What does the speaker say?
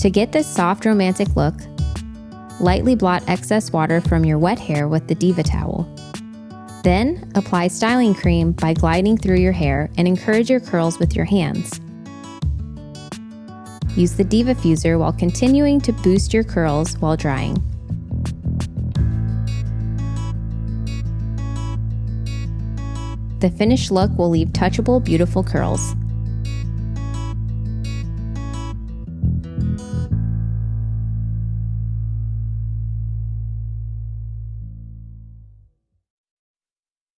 To get this soft romantic look, lightly blot excess water from your wet hair with the Deva towel. Then, apply styling cream by gliding through your hair and encourage your curls with your hands. Use the DevaFuser while continuing to boost your curls while drying. The finished look will leave touchable, beautiful curls.